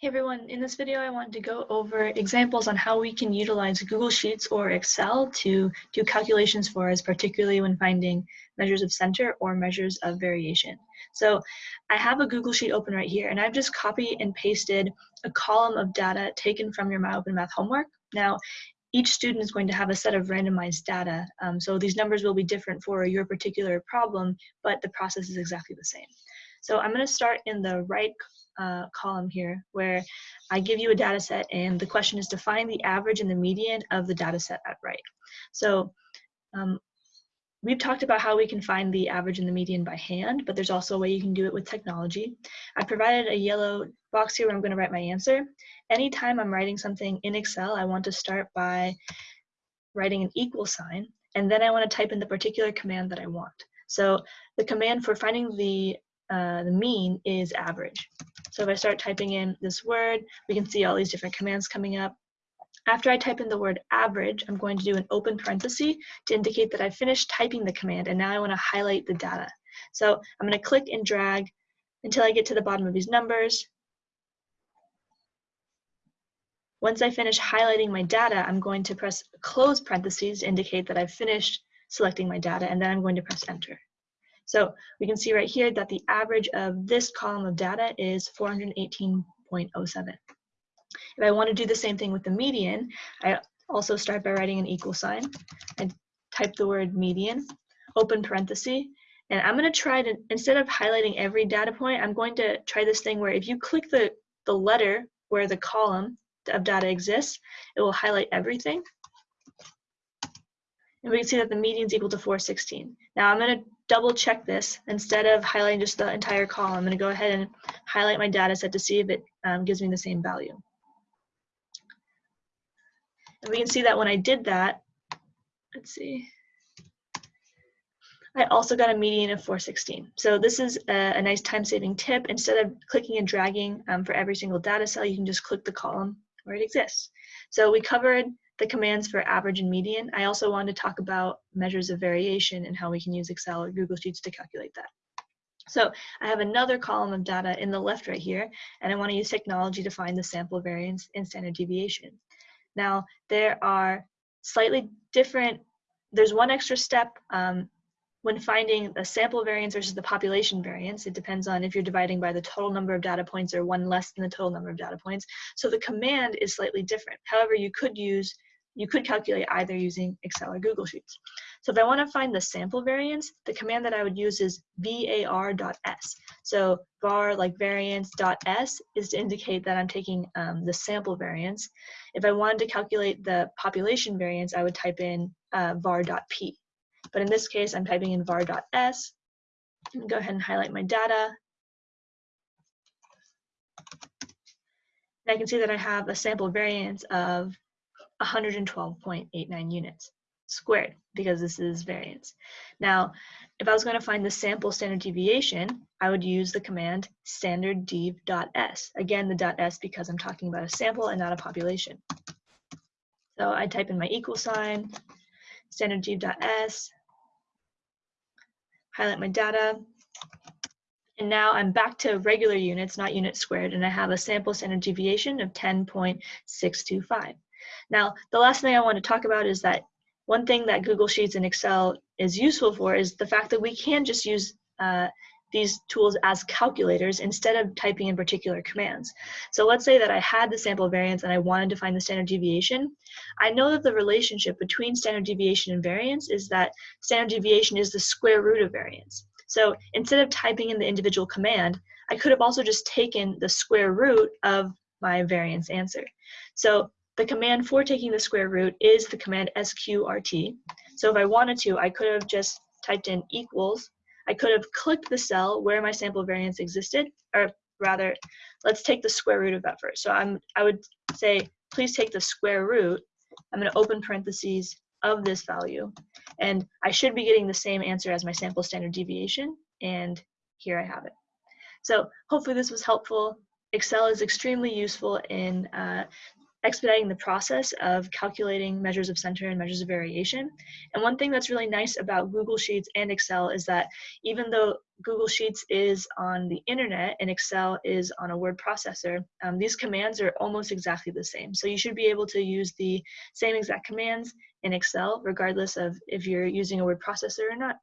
Hey everyone, in this video I wanted to go over examples on how we can utilize Google Sheets or Excel to do calculations for us, particularly when finding measures of center or measures of variation. So I have a Google Sheet open right here and I've just copied and pasted a column of data taken from your My Open Math homework. Now each student is going to have a set of randomized data, um, so these numbers will be different for your particular problem, but the process is exactly the same. So I'm going to start in the right uh, column here where I give you a data set and the question is to find the average and the median of the data set at right. So um, we've talked about how we can find the average and the median by hand, but there's also a way you can do it with technology. I provided a yellow box here where I'm going to write my answer. Anytime I'm writing something in Excel, I want to start by writing an equal sign, and then I want to type in the particular command that I want. So the command for finding the uh, the mean is average. So if I start typing in this word, we can see all these different commands coming up. After I type in the word average, I'm going to do an open parenthesis to indicate that I finished typing the command and now I want to highlight the data. So I'm going to click and drag until I get to the bottom of these numbers. Once I finish highlighting my data, I'm going to press close parentheses to indicate that I've finished selecting my data and then I'm going to press enter. So we can see right here that the average of this column of data is 418.07. If I want to do the same thing with the median, I also start by writing an equal sign and type the word median, open parenthesis, and I'm going to try to, instead of highlighting every data point, I'm going to try this thing where if you click the, the letter where the column of data exists, it will highlight everything. And we can see that the median is equal to 416. Now I'm going to double check this. Instead of highlighting just the entire column, I'm going to go ahead and highlight my data set to see if it um, gives me the same value. And we can see that when I did that, let's see, I also got a median of 416. So this is a, a nice time-saving tip. Instead of clicking and dragging um, for every single data cell, you can just click the column where it exists. So we covered the commands for average and median, I also wanted to talk about measures of variation and how we can use Excel or Google Sheets to calculate that. So I have another column of data in the left right here, and I want to use technology to find the sample variance and standard deviation. Now, there are slightly different, there's one extra step um, when finding the sample variance versus the population variance, it depends on if you're dividing by the total number of data points or one less than the total number of data points. So the command is slightly different. However, you could use you could calculate either using Excel or Google Sheets. So if I want to find the sample variance, the command that I would use is var.s. So var like variance.s is to indicate that I'm taking um, the sample variance. If I wanted to calculate the population variance, I would type in uh, var.p. But in this case, I'm typing in var.s. Go ahead and highlight my data. And I can see that I have a sample variance of 112.89 units squared because this is variance. Now, if I was going to find the sample standard deviation, I would use the command standard standarddev.s. Again, the .s because I'm talking about a sample and not a population. So I type in my equal sign, standard standarddev.s, highlight my data, and now I'm back to regular units, not units squared, and I have a sample standard deviation of 10.625. Now, the last thing I want to talk about is that one thing that Google Sheets and Excel is useful for is the fact that we can just use uh, these tools as calculators instead of typing in particular commands. So let's say that I had the sample variance and I wanted to find the standard deviation. I know that the relationship between standard deviation and variance is that standard deviation is the square root of variance. So instead of typing in the individual command, I could have also just taken the square root of my variance answer. So the command for taking the square root is the command sqrt. So if I wanted to, I could have just typed in equals. I could have clicked the cell where my sample variance existed, or rather, let's take the square root of that first. So I'm, I would say, please take the square root. I'm going to open parentheses of this value. And I should be getting the same answer as my sample standard deviation. And here I have it. So hopefully this was helpful. Excel is extremely useful in uh, expediting the process of calculating measures of center and measures of variation. And one thing that's really nice about Google Sheets and Excel is that even though Google Sheets is on the internet and Excel is on a word processor, um, these commands are almost exactly the same. So you should be able to use the same exact commands in Excel, regardless of if you're using a word processor or not.